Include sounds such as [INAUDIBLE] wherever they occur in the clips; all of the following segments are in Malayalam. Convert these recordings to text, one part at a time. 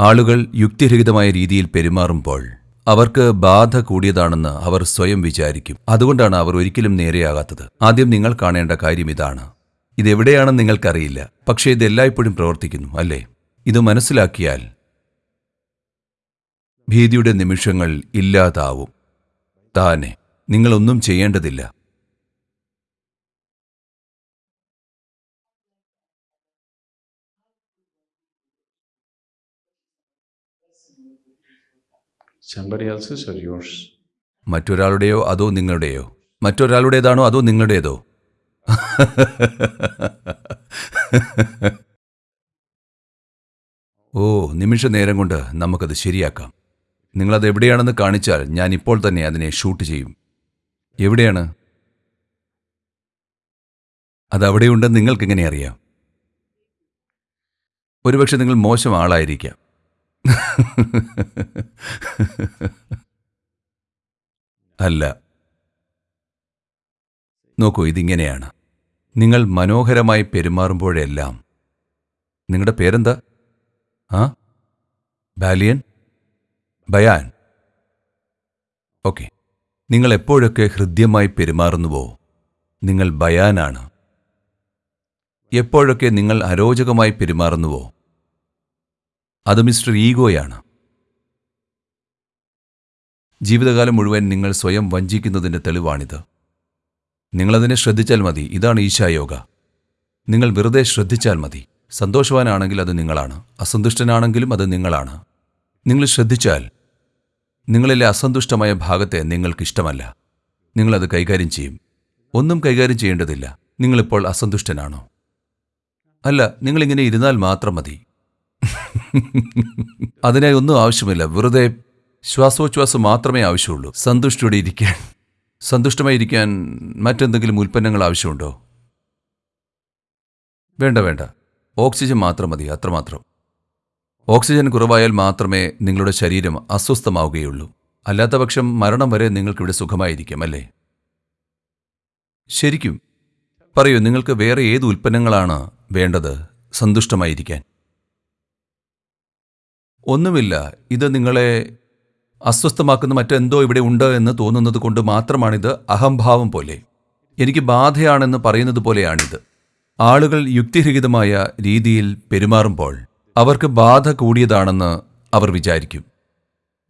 ആളുകൾ യുക്തിരഹിതമായ രീതിയിൽ പെരുമാറുമ്പോൾ അവർക്ക് ബാധ കൂടിയതാണെന്ന് അവർ സ്വയം വിചാരിക്കും. അതുകൊണ്ടാണ് അവർ ഒരിക്കലും നേരെയാകാത്തത്. ആദ്യം നിങ്ങൾ കാണേണ്ട കാര്യം ഇതാണ്. ഇതെവിടെയാണെന്ന് നിങ്ങൾക്കറിയില്ല. പക്ഷേ ഇത് എല്ലായ്പ്പോഴും പ്രവർത്തിക്കുന്നു അല്ലേ? ഇത് മനസ്സിലാക്കിയാൽ ഭീതിയുടെ നിമിഷങ്ങൾ ഇല്ലാതാവും. താനെ നിങ്ങളൊന്നും ചെയ്യേണ്ടതില്ല. മറ്റൊരാളുടെയോ അതോ നിങ്ങളുടെയോ? മറ്റൊരാളുടേതാണോ അതോ നിങ്ങളുടേതോ? ഓ നിമിഷ നേരം കൊണ്ട് നമുക്കത് ശരിയാക്കാം. നിങ്ങളത് എവിടെയാണെന്ന് കാണിച്ചാൽ ഞാൻ ഇപ്പോൾ തന്നെ അതിനെ ഷൂട്ട് ചെയ്യും. എവിടെയാണ്? അതവിടെയുണ്ടെന്ന് നിങ്ങൾക്കെങ്ങനെ അറിയാം? ഒരുപക്ഷെ നിങ്ങൾ മോശം ആളായിരിക്കാം. [LAUGHS] അല്ല. നോക്കൂ ഇതിങ്ങനെയാണ്. നിങ്ങൾ മനോഹരമായി പെരുമാറുമ്പോഴെല്ലാം നിങ്ങളുടെ പേരെന്താ? ആ? ബാലിയൻ? ബയാൻ? ഓക്കെ. നിങ്ങൾ എപ്പോഴൊക്കെ ഹൃദ്യമായി പെരുമാറുന്നുവോ നിങ്ങൾ ബയാനാണ്. എപ്പോഴൊക്കെ നിങ്ങൾ അരോചകമായി പെരുമാറുന്നുവോ അത് മിസ്റ്റർ ഈഗോയാണ്. ജീവിതകാലം മുഴുവൻ നിങ്ങൾ സ്വയം വഞ്ചിക്കുന്നതിന്റെ തെളിവാണിത്. നിങ്ങളതിനെ ശ്രദ്ധിച്ചാൽ മതി. ഇതാണ് ഈശായോഗ നിങ്ങൾ വെറുതെ ശ്രദ്ധിച്ചാൽ മതി. സന്തോഷവാനാണെങ്കിൽ അത് നിങ്ങളാണ്. അസന്തുഷ്ടനാണെങ്കിലും അത് നിങ്ങളാണ്. നിങ്ങൾ ശ്രദ്ധിച്ചാൽ നിങ്ങളിലെ അസന്തുഷ്ടമായ ഭാഗത്തെ നിങ്ങൾക്കിഷ്ടമല്ല. നിങ്ങളത് കൈകാര്യം ചെയ്യും. ഒന്നും കൈകാര്യം ചെയ്യേണ്ടതില്ല. നിങ്ങളിപ്പോൾ അസന്തുഷ്ടനാണോ? അല്ല നിങ്ങളിങ്ങനെ ഇരുന്നാൽ മാത്രം മതി. [LAUGHS] അതിനായി ഒന്നും ആവശ്യമില്ല. വെറുതെ ശ്വാസോച്ഛ്വാസം മാത്രമേ ആവശ്യമുള്ളൂ. സന്തുഷ്ടയോടെ ഇരിക്കാൻ. സന്തുഷ്ടമായിരിക്കാൻ മറ്റെന്തെങ്കിലും ഉൽപ്പന്നങ്ങൾ ആവശ്യമുണ്ടോ? വേണ്ട വേണ്ട. ഓക്സിജൻ മാത്രം മതി അത്രമാത്രം. ഓക്സിജൻ കുറവായാൽ മാത്രമേ നിങ്ങളുടെ ശരീരം അസ്വസ്ഥമാവുകയുള്ളൂ. അല്ലാത്തപക്ഷം മരണം വരെ നിങ്ങൾക്കിവിടെ സുഖമായിരിക്കും അല്ലേ? ശരിക്കും. പറയൂ നിങ്ങൾക്ക് വേറെ ഏത് ഉൽപ്പന്നങ്ങളാണ് വേണ്ടത്? സന്തുഷ്ടമായിരിക്കാൻ. ഒന്നുമില്ല. ഇത് നിങ്ങളെ അസ്വസ്ഥമാക്കുന്ന മറ്റെന്തോ ഇവിടെ ഉണ്ട് എന്ന് തോന്നുന്നത് കൊണ്ട് മാത്രമാണിത് അഹംഭാവം പോലെ. എനിക്ക് ബാധയാണെന്ന് പറയുന്നത് പോലെയാണിത്. ആളുകൾ യുക്തിരഹിതമായ രീതിയിൽ പെരുമാറുമ്പോൾ അവർക്ക് ബാധ കൂടിയതാണെന്ന് അവർ വിചാരിക്കും.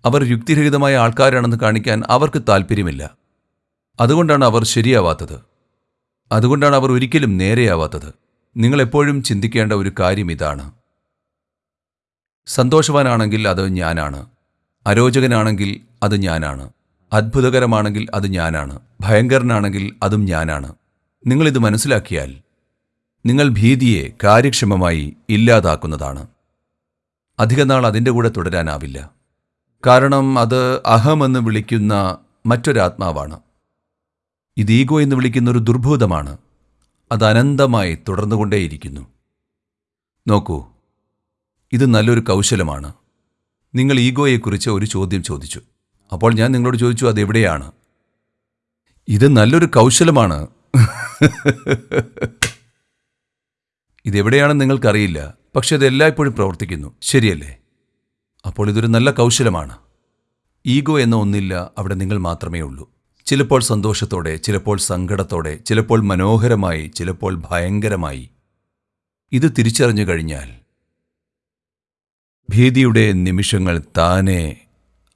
അവർ യുക്തിരഹിതമായ ആൾക്കാരാണെന്ന് കാണിക്കാൻ അവർക്ക് താല്പര്യമില്ല അതുകൊണ്ടാണ് അവർ ശരിയാവാത്തത്. അതുകൊണ്ടാണ് അവർ ഒരിക്കലും നേരെയാവാത്തത്. നിങ്ങളെപ്പോഴും ചിന്തിക്കേണ്ട ഒരു കാര്യം ഇതാണ്. സന്തോഷവാനാണെങ്കിൽ അത് ഞാനാണ്. അരോചകനാണെങ്കിൽ അത് ഞാനാണ്. അത്ഭുതകരമാണെങ്കിൽ അത് ഞാനാണ്. ഭയങ്കരനാണെങ്കിൽ അതും ഞാനാണ്. നിങ്ങളിത് മനസ്സിലാക്കിയാൽ നിങ്ങൾ ഭീതിയെ കാര്യക്ഷമമായി ഇല്ലാതാക്കുന്നതാണ്. അധികനാൾ അതിന്റെ കൂടെ തുടരാനാവില്ല. കാരണം അത് അഹമെന്ന് വിളിക്കുന്ന മറ്റൊരാത്മാവാണ്. ഇത് ഈഗോ എന്ന് വിളിക്കുന്ന ഒരു ദുർഭൂതമാണ് അത് അനന്തമായി തുടർന്നുകൊണ്ടേയിരിക്കുന്നു. നോക്കൂ ഇത് നല്ലൊരു കൗശലമാണ്. നിങ്ങൾ ഈഗോയെക്കുറിച്ച് ഒരു ചോദ്യം ചോദിച്ചു. അപ്പോൾ ഞാൻ നിങ്ങളോട് ചോദിച്ചു അതെവിടെയാണ് ഇത് നല്ലൊരു കൗശലമാണ്. ഇതെവിടെയാണെന്ന് നിങ്ങൾക്കറിയില്ല. പക്ഷെ അത് എല്ലായ്പ്പോഴും പ്രവർത്തിക്കുന്നു. ശരിയല്ലേ? അപ്പോൾ ഇതൊരു നല്ല കൗശലമാണ്. ഈഗോ എന്ന ഒന്നില്ല അവിടെ നിങ്ങൾ മാത്രമേ ഉള്ളൂ. ചിലപ്പോൾ സന്തോഷത്തോടെ ചിലപ്പോൾ സങ്കടത്തോടെ ചിലപ്പോൾ മനോഹരമായി ചിലപ്പോൾ ഭയങ്കരമായി. ഇത് തിരിച്ചറിഞ്ഞു കഴിഞ്ഞാൽ ഭീതിയുടെ നിമിഷങ്ങൾ താനെ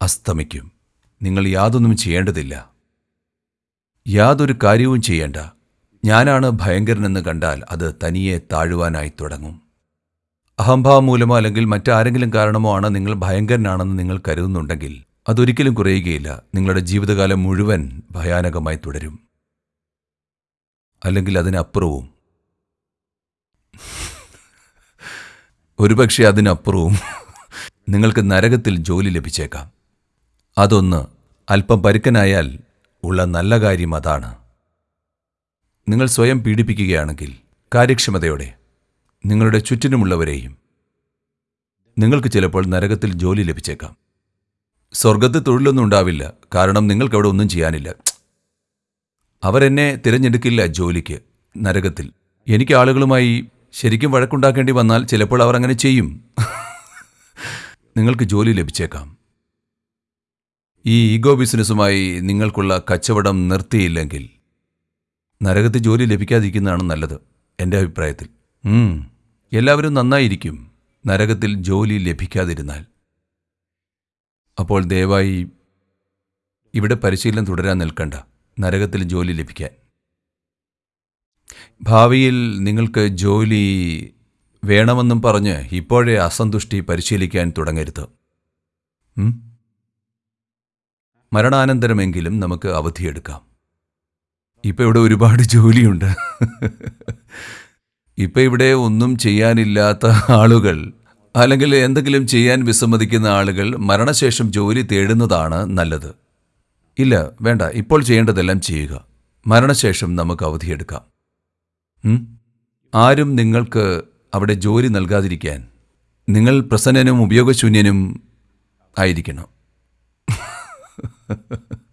അസ്തമിക്കും. നിങ്ങൾ യാതൊന്നും ചെയ്യേണ്ടതില്ല. യാതൊരു കാര്യവും ചെയ്യേണ്ട. ഞാനാണ് ഭയങ്കരനെന്ന് കണ്ടാൽ അത് തനിയെ താഴുവാനായി തുടങ്ങും. അഹംഭാവം മൂലമോ അല്ലെങ്കിൽ മറ്റാരെങ്കിലും കാരണമോ ആണ് നിങ്ങൾ ഭയങ്കരനാണെന്ന് നിങ്ങൾ കരുതുന്നുണ്ടെങ്കിൽ അതൊരിക്കലും കുറയുകയില്ല. നിങ്ങളുടെ ജീവിതകാലം മുഴുവൻ ഭയാനകമായി തുടരും. അല്ലെങ്കിൽ അതിനപ്പുറവും ഒരുപക്ഷെ അതിനപ്പുറവും നിങ്ങൾക്ക് നരകത്തിൽ ജോലി ലഭിച്ചേക്കാം. അതൊന്ന് അല്പം പരുക്കനായാൽ ഉള്ള നല്ല കാര്യം അതാണ്. നിങ്ങൾ സ്വയം പീഡിപ്പിക്കുകയാണെങ്കിൽ കാര്യക്ഷമതയോടെ നിങ്ങളുടെ ചുറ്റിനുമുള്ളവരെയും നിങ്ങൾക്ക് ചിലപ്പോൾ നരകത്തിൽ ജോലി ലഭിച്ചേക്കാം. സ്വർഗത്തിൽ തൊഴിലൊന്നും ഉണ്ടാവില്ല കാരണം നിങ്ങൾക്കവിടെ ഒന്നും ചെയ്യാനില്ല. അവരെന്നെ തിരഞ്ഞെടുക്കില്ല ജോലിക്ക് നരകത്തിൽ. എനിക്ക് ആളുകളുമായി ശരിക്കും വഴക്കുണ്ടാക്കേണ്ടി വന്നാൽ ചിലപ്പോൾ അവർ അങ്ങനെ ചെയ്യും. നിങ്ങൾക്ക് ജോലി ലഭിച്ചേക്കാം. ഈ ഈഗോ ബിസിനസ്സുമായി നിങ്ങൾക്കുള്ള കച്ചവടം നിർത്തിയില്ലെങ്കിൽ നരകത്തിൽ ജോലി ലഭിക്കാതിരിക്കുന്നതാണ് നല്ലത് എന്റെ അഭിപ്രായത്തിൽ. എല്ലാവരും നന്നായിരിക്കും നരകത്തിൽ ജോലി ലഭിക്കാതിരുന്നാൽ. അപ്പോൾ ദയവായി ഇവിടെ പരിശീലനം തുടരാൻ നിൽക്കണ്ട നരകത്തിൽ ജോലി ലഭിക്കാൻ. ഭാവിയിൽ നിങ്ങൾക്ക് ജോലി വേണമെന്നും പറഞ്ഞ് ഇപ്പോഴേ അസന്തുഷ്ടി പരിശീലിക്കാൻ തുടങ്ങരുത്? മരണാനന്തരമെങ്കിലും നമുക്ക് അവധിയെടുക്കാം. ഇപ്പം ഇവിടെ ഒരുപാട് ജോലിയുണ്ട്. ഇപ്പം ഇവിടെ ഒന്നും ചെയ്യാനില്ലാത്ത ആളുകൾ അല്ലെങ്കിൽ എന്തെങ്കിലും ചെയ്യാൻ വിസമ്മതിക്കുന്ന ആളുകൾ മരണശേഷം ജോലി തേടുന്നതാണ് നല്ലത്. ഇല്ല വേണ്ട ഇപ്പോൾ ചെയ്യേണ്ടതെല്ലാം ചെയ്യുക. മരണശേഷം നമുക്ക് അവധിയെടുക്കാം? ആരും നിങ്ങൾക്ക് അവിടെ ജോലി നൽകാതിരിക്കാൻ നിങ്ങൾ പ്രസന്നനും ഉപയോഗശൂന്യനും ആയിരിക്കണം. [LAUGHS]